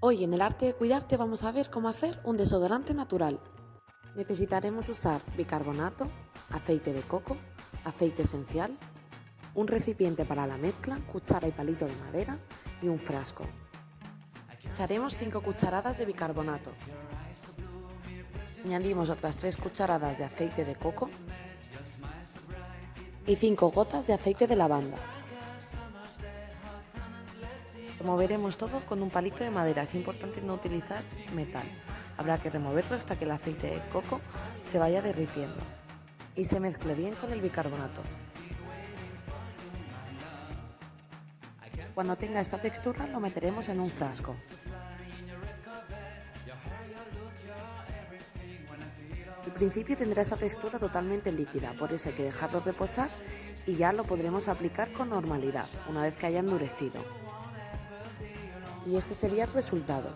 Hoy en el arte de cuidarte vamos a ver cómo hacer un desodorante natural. Necesitaremos usar bicarbonato, aceite de coco, aceite esencial, un recipiente para la mezcla, cuchara y palito de madera y un frasco. Haremos 5 cucharadas de bicarbonato. Añadimos otras 3 cucharadas de aceite de coco y 5 gotas de aceite de lavanda. Removeremos todo con un palito de madera. Es importante no utilizar metal. Habrá que removerlo hasta que el aceite de coco se vaya derritiendo y se mezcle bien con el bicarbonato. Cuando tenga esta textura lo meteremos en un frasco. Al principio tendrá esta textura totalmente líquida, por eso hay que dejarlo reposar y ya lo podremos aplicar con normalidad, una vez que haya endurecido y este sería el resultado.